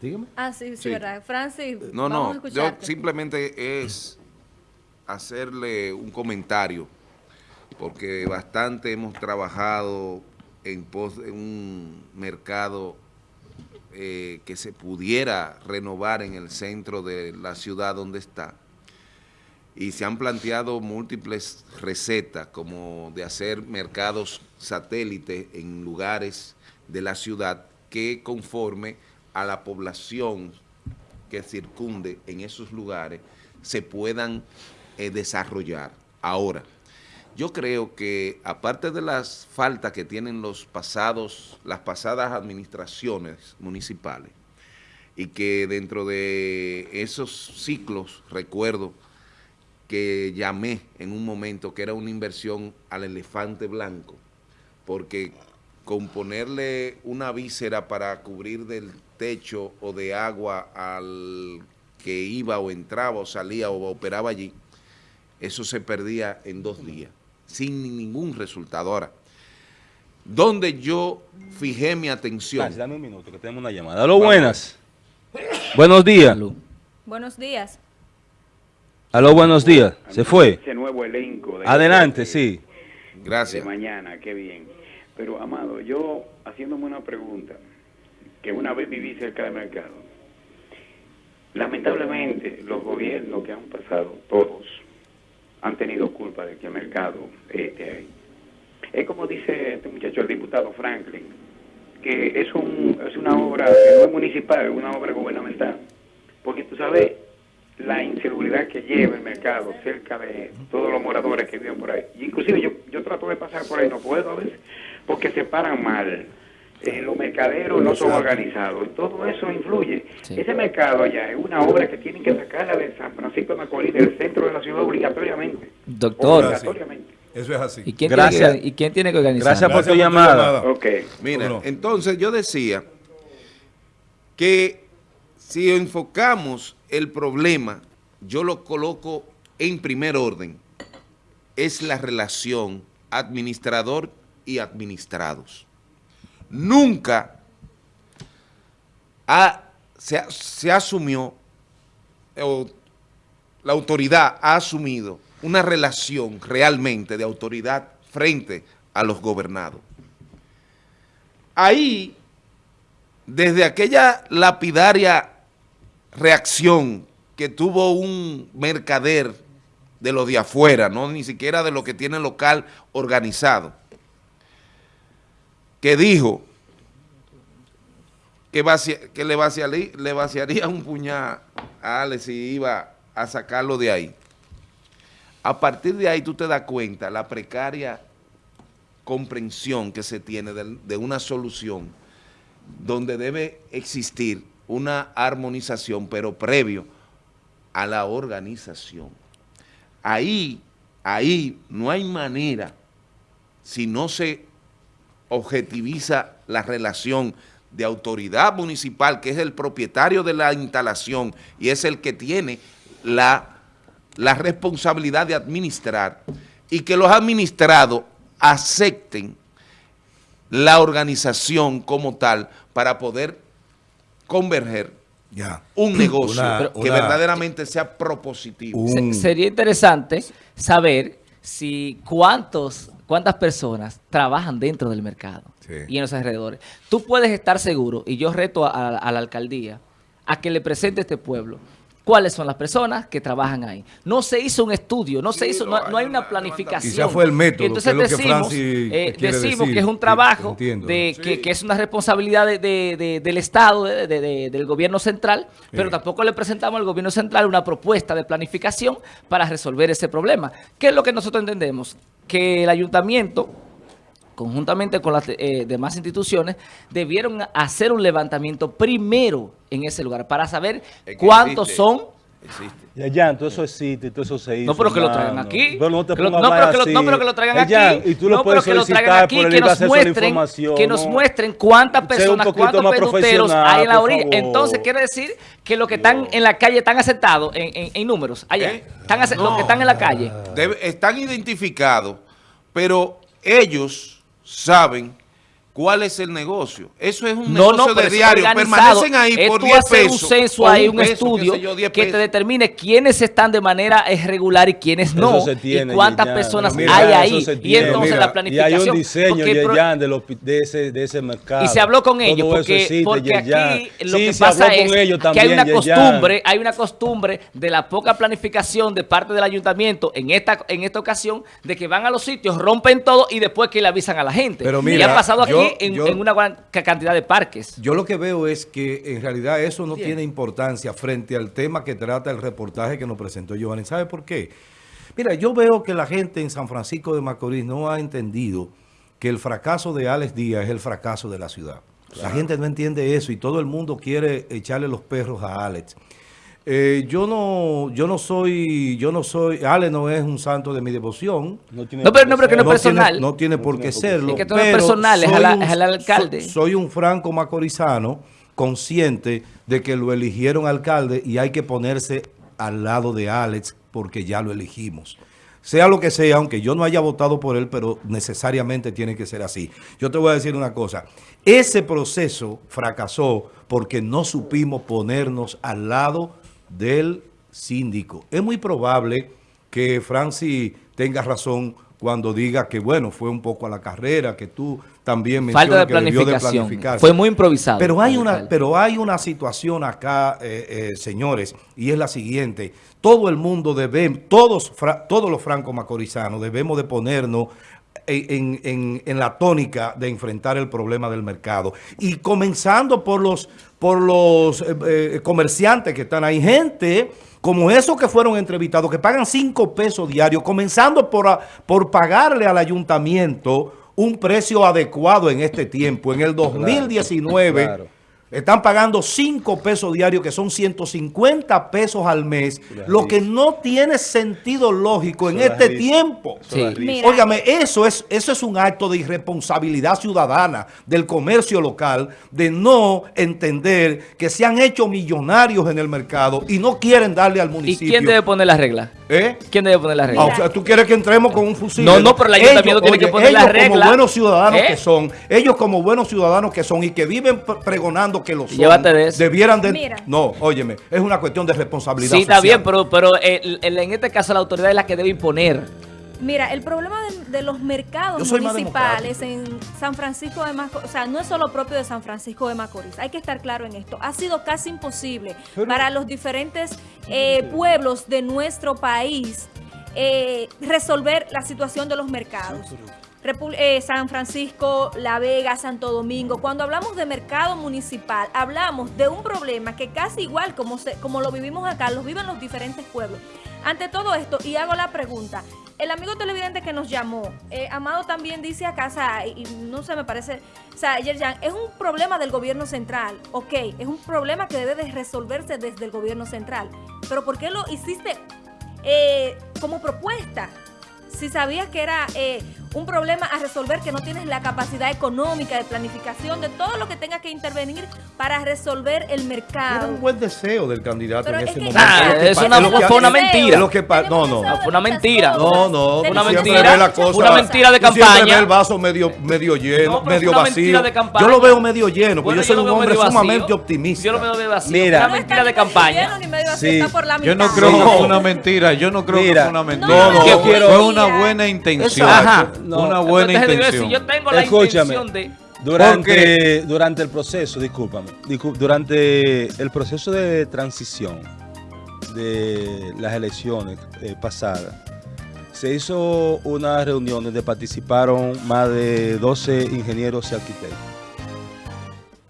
Dígame. Ah, sí, sí, Sí. verdad. Francis, No, vamos a no, yo simplemente es hacerle un comentario, porque bastante hemos trabajado en pos de un mercado eh, que se pudiera renovar en el centro de la ciudad donde está. Y se han planteado múltiples recetas, como de hacer mercados satélites en lugares de la ciudad que conforme a la población que circunde en esos lugares se puedan eh, desarrollar. Ahora, yo creo que aparte de las faltas que tienen los pasados, las pasadas administraciones municipales, y que dentro de esos ciclos, recuerdo que llamé en un momento que era una inversión al elefante blanco, porque con ponerle una víscera para cubrir del techo o de agua al que iba o entraba o salía o operaba allí, eso se perdía en dos días, sin ningún resultado. Ahora, donde yo fijé mi atención, dame un minuto, que tenemos una llamada. Aló, buenas. Buenos días. Buenos días. Aló, buenos días. Se fue. Ese nuevo elenco. De Adelante, de- sí. De gracias. mañana, qué bien. Pero, Amado, yo haciéndome una pregunta, que una vez viví cerca del mercado. Lamentablemente, los gobiernos que han pasado, todos, han tenido culpa de que el mercado esté ahí. Es como dice este muchacho, el diputado Franklin, que es, un, es una obra que no es municipal, es una obra gubernamental. Porque tú sabes la inseguridad que lleva el mercado cerca de todos los moradores que viven por ahí. Y inclusive yo, yo trato de pasar por ahí, no puedo a veces, porque se paran mal. Eh, los mercaderos no son organizados. Y todo eso influye. Ese mercado allá es una obra que tienen que sacarla de San Francisco de Macorís, del centro de la ciudad, obligatoriamente. Doctor. Obligatoriamente. Eso es así. ¿Y quién, Gracias. Tiene que, ¿Y quién tiene que organizar? Gracias por tu Gracias llamada. Ok. Mira, entonces yo decía que si enfocamos el problema, yo lo coloco en primer orden, es la relación administrador y administrados. Nunca se, se asumió, o la autoridad ha asumido una relación realmente de autoridad frente a los gobernados. Ahí, desde aquella lapidaria reacción que tuvo un mercader de lo de afuera, no ni siquiera de lo que tiene local organizado, que dijo que, le, vaciarí- le vaciaría un puñal a Alex si iba a sacarlo de ahí. A partir de ahí tú te das cuenta la precaria comprensión que se tiene de una solución donde debe existir una armonización, pero previo a la organización. Ahí, ahí no hay manera, si no se objetiviza la relación de autoridad municipal, que es el propietario de la instalación y es el que tiene la, la responsabilidad de administrar, y que los administrados acepten la organización como tal para poder converger Ya. un negocio Una- que una- verdaderamente sea propositivo. Se- sería interesante saber si cuántos, cuántas personas trabajan dentro del mercado Sí. y en los alrededores. Tú puedes estar seguro, y yo reto a, a- a la alcaldía, a que le presente a este pueblo cuáles son las personas que trabajan ahí. No se hizo un estudio, no se hizo, no, no, hay una planificación. Quizá fue el método, Y entonces que es lo que decimos, eh, decimos decir. que es un trabajo entiendo. de, que, Sí. que es una responsabilidad de- de- de- del Estado, de- de- de- del gobierno central, pero Sí. tampoco le presentamos al gobierno central una propuesta de planificación para resolver ese problema. ¿Qué es lo que nosotros entendemos? Que el ayuntamiento conjuntamente con las eh, demás instituciones, debieron hacer un levantamiento primero en ese lugar para saber Es que cuántos existe. son Existe. Ya, ya, todo eso existe, todo eso se hizo. No, pero que lo traigan aquí. Pero no te Que lo- pongas no, a hablar pero que lo- no, pero que lo traigan Eh, aquí. Y tú lo No, puedes pero que lo traigan aquí, que nos muestren, información, que nos ¿no? muestren cuántas personas, cuántos profesional, hay en la orilla. favor. Entonces quiere decir que los que están en la calle están aceptados en, en- en números allá. ¿Eh? Están Los que están en la calle. Debe- están identificados, pero ellos saben ¿Cuál es el negocio? Eso es un No, negocio no, de diario. Permanecen ahí Es por tú 10 hacer pesos. un censo ahí, un, peso, estudio sé yo, 10 que te determine quiénes están de manera irregular y quiénes no. Eso se tiene, y cuántas personas mira, hay ahí. Y entonces Mira, la Y hay planificación. un diseño, de, los de, ese, de ese mercado. Y se habló con ellos, porque, existe, porque aquí lo Sí, que pasa es que hay una costumbre, hay una costumbre de la poca planificación de parte del ayuntamiento en esta, en esta ocasión, de que van a los sitios, rompen todo y después que le avisan a la gente. Pero y mira, ha pasado aquí en, yo- en una gran ca- cantidad de parques. Yo lo que veo es que en realidad eso no tiene importancia frente al tema que trata el reportaje que nos presentó Giovanni. ¿Sabe por qué? Mira, yo veo que la gente en San Francisco de Macorís no ha entendido que el fracaso de Alex Díaz es el fracaso de la ciudad. La gente no entiende eso y todo el mundo quiere echarle los perros a Alex. Eh, yo no, yo no soy, yo no soy, Alex no es un santo de mi devoción. No, tiene No, pero- por no, pero que qué no es personal. Tiene, no tiene No por qué serlo. ser. Es que esto no es pero personal, es soy al- un- es al alcalde. so- soy un franco macorizano consciente de que lo eligieron alcalde y hay que ponerse al lado de Alex porque ya lo elegimos. Sea lo que sea, aunque yo no haya votado por él, pero necesariamente tiene que ser así. Yo te voy a decir una cosa. Ese proceso fracasó porque no supimos ponernos al lado del síndico. Es muy probable que Francis tenga razón cuando diga que, bueno, fue un poco a la carrera, que tú también Falta mencionas de que debió de planificarse. Fue muy improvisado. Pero hay una, pero hay una situación acá, eh, eh, señores, y es la siguiente. Todo el mundo debe, todos, todos los francos macorizanos debemos de ponernos en, en- en la tónica de enfrentar el problema del mercado. Y comenzando por los, por los eh, eh, comerciantes que están ahí. Gente como esos que fueron entrevistados, que pagan cinco pesos diarios, comenzando por, a- por pagarle al ayuntamiento un precio adecuado en este tiempo. En el 2019 claro. Están pagando 5 pesos diarios, que son 150 pesos al mes, lo que no tiene sentido lógico en este risa. tiempo. Sí. risa. Mira. Óigame, eso es, eso es un acto de irresponsabilidad ciudadana del comercio local, de no entender que se han hecho millonarios en el mercado y no quieren darle al ¿Y municipio. quién debe poner las reglas? ¿Eh? ¿Quién debe poner las Ah, reglas? o sea, tú quieres que entremos con un fusil. No, no, pero el ayuntamiento tiene que poner ellos la regla. como buenos ciudadanos ¿Eh? que son, ellos como buenos ciudadanos que son y que viven pre- que lo son, Llévate de eso. debieran de... Mira. No, óyeme, es una cuestión de responsabilidad Sí, está bien, pero, pero el- el- en este caso la autoridad es la que debe imponer. Mira, el problema de, de los mercados municipales en San Francisco de Macorís, o sea, no es solo propio de San Francisco de Macorís, hay que estar claro en esto. Ha sido casi imposible para los diferentes eh, pueblos de nuestro país eh, resolver la situación de los mercados. Eh, San Francisco, La Vega, Santo Domingo. Cuando hablamos de mercado municipal, hablamos de un problema que casi igual como, se- como lo vivimos acá, lo viven los diferentes pueblos. Ante todo esto, y hago la pregunta, el amigo televidente que nos llamó, eh, Amado también dice acá, sea, y, no sé, me parece, o sea, Yerjan, es un problema del gobierno central, ok, es un problema que debe de resolverse desde el gobierno central, pero ¿por qué lo hiciste eh, como propuesta? Si sabías que era eh, un problema a resolver, que no tienes la capacidad económica de planificación, de todo lo que tenga que intervenir para resolver el Era mercado. un buen deseo del candidato Pero en es ese que- momento. Ah, Es es una- fue una mentira. lo que pa- no, no. Fue una mentira. No, no, Una mentira. la cosa- Una mentira de campaña. el vaso medio, medio lleno, No, medio vacío. mentira de campaña. Yo lo veo medio lleno, porque Bueno, yo soy un hombre sumamente optimista. Yo lo veo medio vacío. Mira. Una mentira de campaña. Sí. Yo no creo que fue una mentira, yo no creo que fue una mentira. No, no. Fue una buena intención. Ajá. No. Una buena intención. Si yo tengo la Escúchame. intención de... Durante, durante el proceso, discúlpame, discú- durante el proceso de transición de las elecciones eh, pasadas, se hizo una reunión donde participaron más de 12 ingenieros y arquitectos,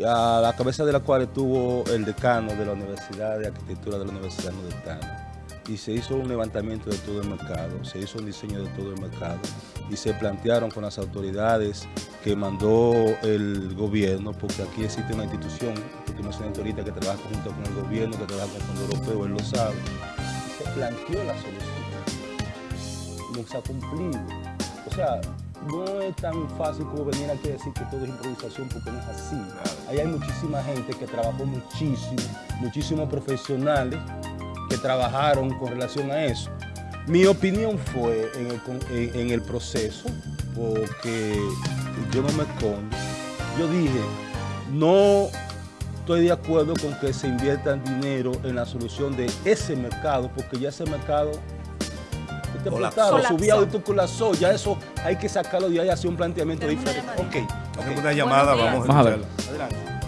a la cabeza de la cual estuvo el decano de la Universidad de Arquitectura de la Universidad Nordestana. Y se hizo un levantamiento de todo el mercado, se hizo un diseño de todo el mercado y se plantearon con las autoridades que mandó el gobierno, porque aquí existe una institución, que tú mencionaste ahorita, que trabaja junto con el gobierno, que trabaja con el Fondo Europeo, él lo sabe. Se planteó la solución. No se ha cumplido. O sea, no es tan fácil como venir aquí a decir que todo es improvisación, porque no es así. Ahí hay muchísima gente que trabajó muchísimo, muchísimos profesionales que trabajaron con relación a eso. Mi opinión fue en el, con- en- en el proceso, porque yo no me escondo, yo dije, no estoy de acuerdo con que se invierta dinero en la solución de ese mercado, porque ya ese mercado este Colapsó. subía y colapsó, ya eso hay que sacarlo de ahí y hacer un planteamiento diferente. Ok, Hacemos ok. una llamada, vamos a escucharla.